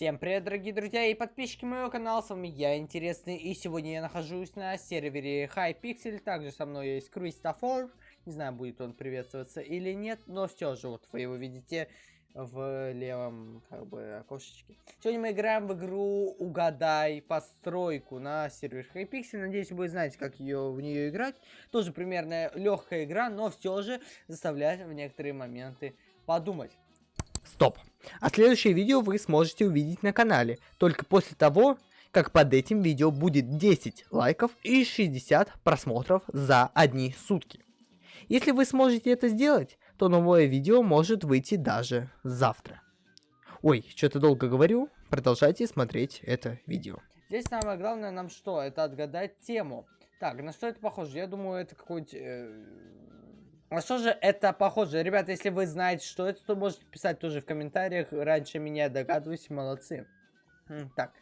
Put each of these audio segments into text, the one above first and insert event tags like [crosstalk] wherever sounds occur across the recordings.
Всем привет, дорогие друзья и подписчики моего канала, с вами я, Интересный, и сегодня я нахожусь на сервере Hypixel, также со мной есть Кристофор, не знаю, будет он приветствоваться или нет, но все же, вот вы его видите в левом, как бы, окошечке. Сегодня мы играем в игру Угадай постройку на сервере Hypixel, надеюсь, вы знаете, как ее в нее играть, тоже примерно легкая игра, но все же заставляет в некоторые моменты подумать. Стоп. А следующее видео вы сможете увидеть на канале, только после того, как под этим видео будет 10 лайков и 60 просмотров за одни сутки. Если вы сможете это сделать, то новое видео может выйти даже завтра. Ой, что-то долго говорю, продолжайте смотреть это видео. Здесь самое главное нам что? Это отгадать тему. Так, на что это похоже? Я думаю, это какой-нибудь... Э а что же это похоже? Ребята, если вы знаете, что это, то можете писать тоже в комментариях. Раньше меня догадываюсь, молодцы. Так,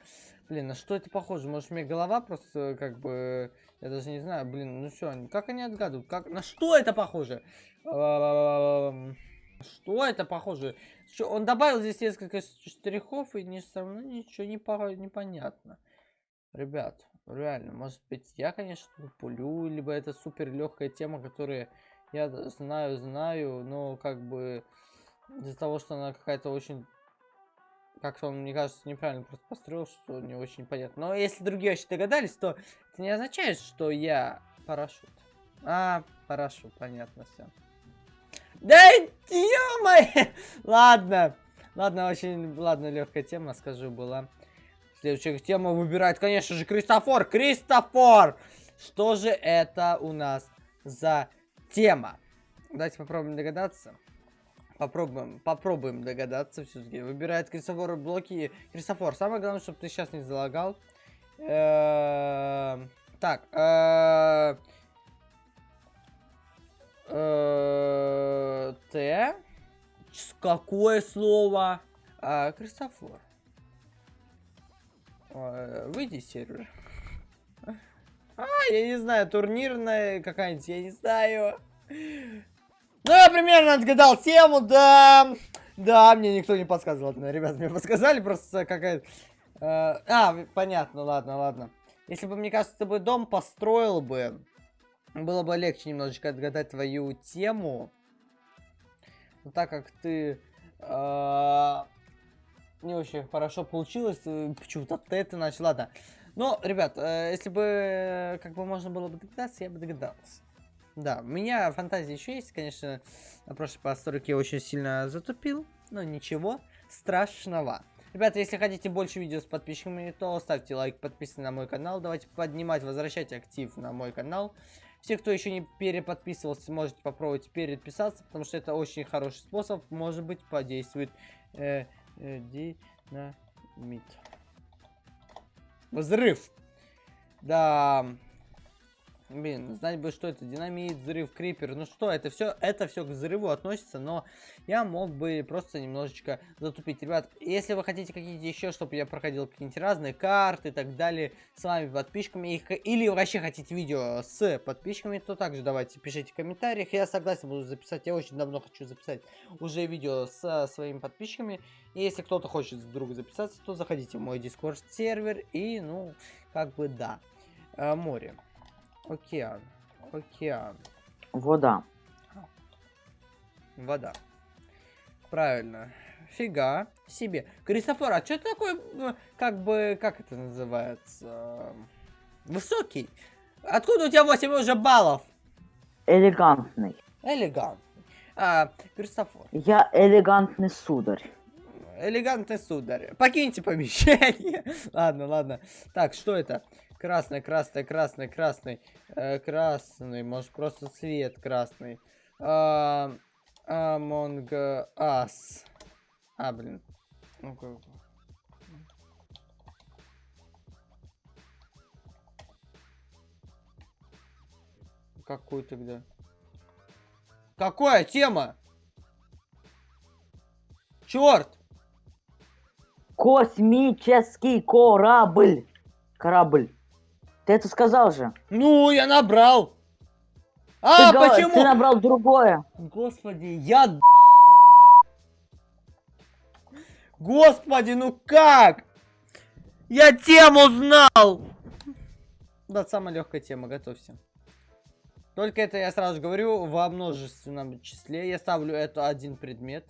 блин, на что это похоже? Может, мне голова просто как бы... Я даже не знаю, блин, ну все, как они отгадывают? Как... На что это похоже? Что это похоже? Что, он добавил здесь несколько штрихов, и не, со мной ничего не по... непонятно. Ребят, реально, может быть, я, конечно, пулю, либо это супер легкая тема, которая я знаю, знаю, но как бы из-за того, что она какая-то очень... Как-то он, мне кажется, неправильно просто построил, что не очень понятно. Но если другие вообще догадались, то это не означает, что я парашют. А, парашют, понятно все. Да ё [laughs] Ладно. Ладно, очень, ладно, легкая тема, скажу, была. Следующая тема выбирает, конечно же, Кристофор. Кристофор! Что же это у нас за тема. Давайте попробуем догадаться. Попробуем, попробуем догадаться все-таки. Выбирает Кристофор блоки. Кристофор, самое главное, чтобы ты сейчас не залагал. Эм, так. Э, э, Т. Какое слово? А, Кристофор. Выйди из сервера. А, я не знаю, турнирная какая-нибудь, я не знаю. Ну, я примерно отгадал тему, да. Да, мне никто не подсказывал. Ну, ребята, мне подсказали просто какая-то... Э, а, понятно, ладно, ладно. Если бы, мне кажется, ты бы дом построил бы, было бы легче немножечко отгадать твою тему. Но так как ты... Э, не очень хорошо получилось, э, почему-то ты начал, ладно. Но, ребят, э, если бы э, как бы можно было бы догадаться, я бы догадался. Да, у меня фантазия еще есть, конечно, на прошлой постройке я очень сильно затупил, но ничего страшного. Ребята, если хотите больше видео с подписчиками, то ставьте лайк, подписывайтесь на мой канал, давайте поднимать, возвращать актив на мой канал. Все, кто еще не переподписывался, можете попробовать переписаться, потому что это очень хороший способ, может быть, подействует э, э, динамит. Взрыв. Да. Блин, знать бы, что это динамит, взрыв, крипер. Ну что, это все, это все к взрыву относится, но я мог бы просто немножечко затупить. Ребят, если вы хотите какие-то еще, чтобы я проходил какие-нибудь разные карты и так далее с вами подписчиками, или вообще хотите видео с подписчиками, то также давайте пишите в комментариях. Я согласен буду записать, я очень давно хочу записать уже видео со своими подписчиками. И если кто-то хочет вдруг записаться, то заходите в мой дискорд сервер и, ну, как бы да, э, море. Океан. Океан. Вода. Вода. Правильно. Фига себе. Кристофор, а что такое, как бы, как это называется? Высокий. Откуда у тебя 8 уже баллов? Элегантный. Элегантный. А, Кристофор. Я элегантный сударь. Элегантный сударь. Покиньте помещение. [laughs] ладно, ладно. Так, что это? Красный, красный, красный, красный. Э, красный, может просто цвет красный. А, Among Us. А, блин. ну -ка. Какой тогда? Какая тема? Черт! Космический корабль. Корабль. Ты это сказал же. Ну, я набрал. А, ты, почему? Ты набрал другое. Господи, я... Господи, ну как? Я тему знал! Да, самая легкая тема, готовься. Только это я сразу говорю во множественном числе. Я ставлю это один предмет.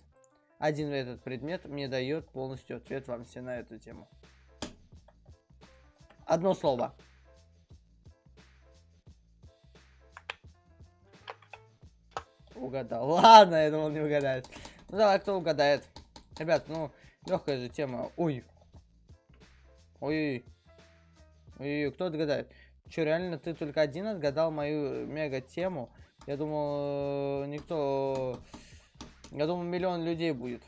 Один этот предмет мне дает полностью ответ вам все на эту тему. Одно слово. Угадал. [laughs] Ладно, я думал, не угадает. Ну давай, кто угадает? Ребят, ну, легкая же тема. Ой. Ой. Ой, кто отгадает? Че, реально ты только один отгадал мою мега тему? Я думал, э, никто... Я думал, миллион людей будет.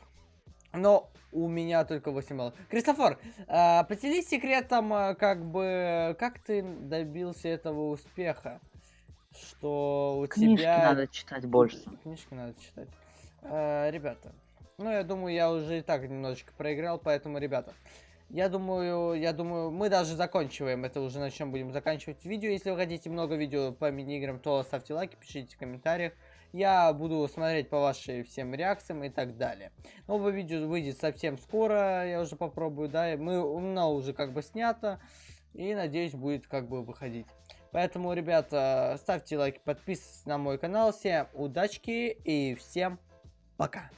Но у меня только 8 баллов. Кристофор, э, поделись секретом, э, как бы, как ты добился этого успеха? Что у Книжки тебя... надо читать больше. Книжки надо читать. Э, ребята, ну я думаю, я уже и так немножечко проиграл, поэтому, ребята, я думаю, я думаю, мы даже заканчиваем это уже, начнем будем заканчивать видео. Если вы хотите много видео по мини-играм, то ставьте лайки, пишите в комментариях. Я буду смотреть по вашим всем реакциям и так далее. Новое видео выйдет совсем скоро, я уже попробую, да, мы, у меня уже как бы снято. И надеюсь, будет как бы выходить. Поэтому, ребята, ставьте лайки, подписывайтесь на мой канал. Всем удачки и всем пока.